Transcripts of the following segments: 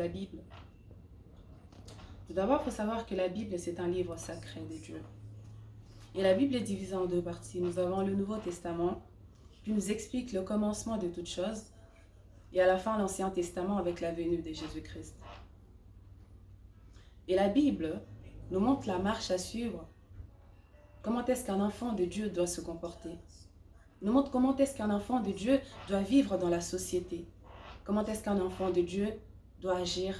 la Bible. Tout d'abord, il faut savoir que la Bible, c'est un livre sacré de Dieu. Et la Bible est divisée en deux parties. Nous avons le Nouveau Testament, qui nous explique le commencement de toutes choses, et à la fin l'Ancien Testament avec la venue de Jésus-Christ. Et la Bible nous montre la marche à suivre. Comment est-ce qu'un enfant de Dieu doit se comporter? Nous montre comment est-ce qu'un enfant de Dieu doit vivre dans la société. Comment est-ce qu'un enfant de Dieu doit agir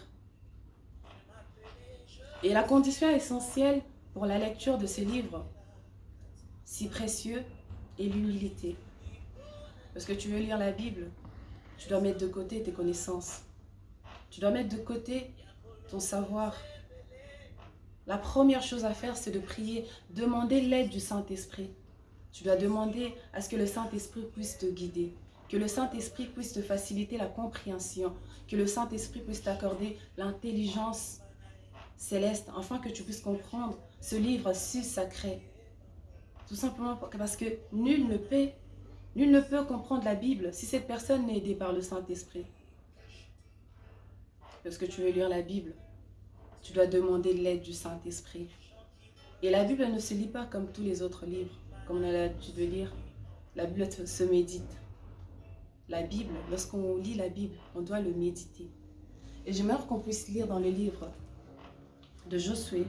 Et la condition essentielle pour la lecture de ce livre, si précieux, est l'humilité. Parce que tu veux lire la Bible, tu dois mettre de côté tes connaissances. Tu dois mettre de côté ton savoir. La première chose à faire, c'est de prier, demander l'aide du Saint-Esprit. Tu dois demander à ce que le Saint-Esprit puisse te guider, que le Saint-Esprit puisse te faciliter la compréhension, que le Saint-Esprit puisse t'accorder l'intelligence céleste, afin que tu puisses comprendre ce livre si sacré. Tout simplement parce que nul ne peut, nul ne peut comprendre la Bible si cette personne n'est aidée par le Saint-Esprit. Lorsque tu veux lire la Bible, tu dois demander l'aide du Saint-Esprit. Et la Bible ne se lit pas comme tous les autres livres, comme on a l'habitude de lire. La Bible se médite. La Bible, lorsqu'on lit la Bible, on doit le méditer. Et j'aimerais qu'on puisse lire dans le livre de Josué.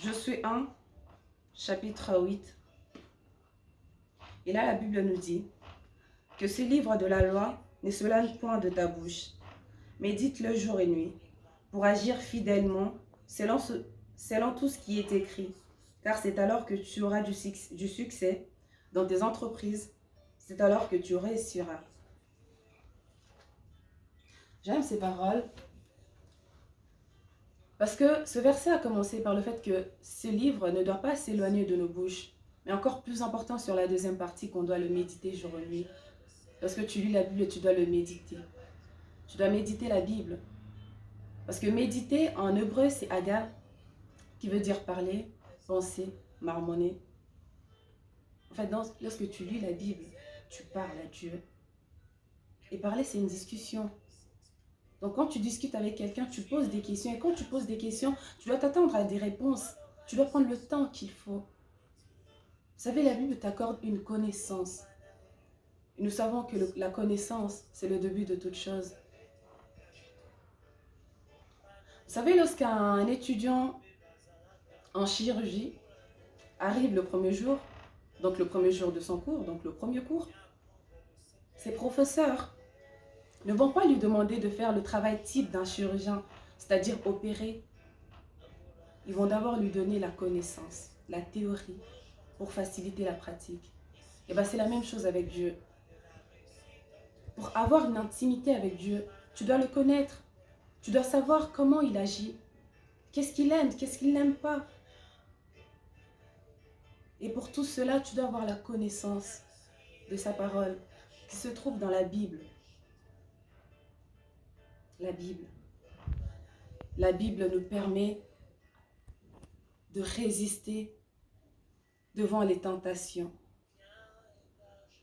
Josué 1, chapitre 8. Et là, la Bible nous dit que ce livre de la loi ne se point de ta bouche, Médite-le jour et nuit, pour agir fidèlement selon, selon tout ce qui est écrit, car c'est alors que tu auras du, du succès dans tes entreprises, c'est alors que tu réussiras. J'aime ces paroles parce que ce verset a commencé par le fait que ce livre ne doit pas s'éloigner de nos bouches, mais encore plus important sur la deuxième partie qu'on doit le méditer jour et nuit. Parce que tu lis la Bible, tu dois le méditer. Tu dois méditer la Bible. Parce que méditer en hébreu, c'est aga, qui veut dire parler, penser, marmonner. En fait, lorsque tu lis la Bible, tu parles à Dieu. Et parler, c'est une discussion. Donc, quand tu discutes avec quelqu'un, tu poses des questions. Et quand tu poses des questions, tu dois t'attendre à des réponses. Tu dois prendre le temps qu'il faut. Vous savez, la Bible t'accorde une connaissance. nous savons que la connaissance, c'est le début de toute chose. Vous savez, lorsqu'un étudiant en chirurgie arrive le premier jour, donc le premier jour de son cours, donc le premier cours, ses professeurs ne vont pas lui demander de faire le travail type d'un chirurgien, c'est-à-dire opérer. Ils vont d'abord lui donner la connaissance, la théorie, pour faciliter la pratique. Et bien c'est la même chose avec Dieu. Pour avoir une intimité avec Dieu, tu dois le connaître. Tu dois savoir comment il agit. Qu'est-ce qu'il aime, qu'est-ce qu'il n'aime pas. Et pour tout cela, tu dois avoir la connaissance de sa parole se trouve dans la Bible. La Bible. La Bible nous permet de résister devant les tentations.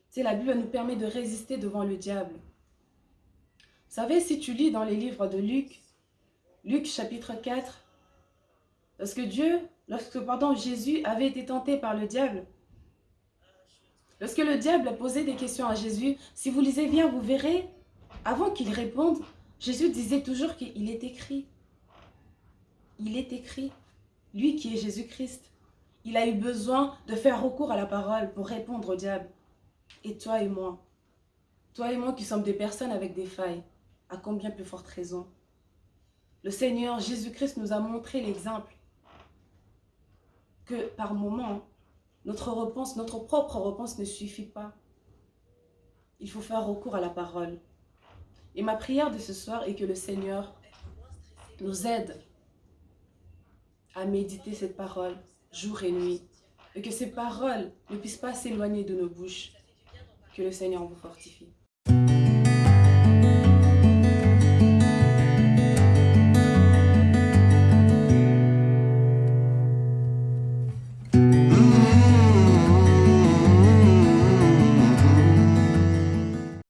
C'est la Bible nous permet de résister devant le diable. Vous savez, si tu lis dans les livres de Luc, Luc chapitre 4, lorsque Dieu, lorsque pardon, Jésus avait été tenté par le diable, lorsque le diable a posé des questions à Jésus, si vous lisez bien, vous verrez, avant qu'il réponde, Jésus disait toujours qu'il est écrit. Il est écrit. Lui qui est Jésus-Christ, il a eu besoin de faire recours à la parole pour répondre au diable. Et toi et moi, toi et moi qui sommes des personnes avec des failles, à combien plus forte raison? Le Seigneur Jésus-Christ nous a montré l'exemple que par moments, notre réponse, notre propre réponse ne suffit pas. Il faut faire recours à la parole. Et ma prière de ce soir est que le Seigneur nous aide à méditer cette parole jour et nuit. Et que ces paroles ne puissent pas s'éloigner de nos bouches. Que le Seigneur vous fortifie.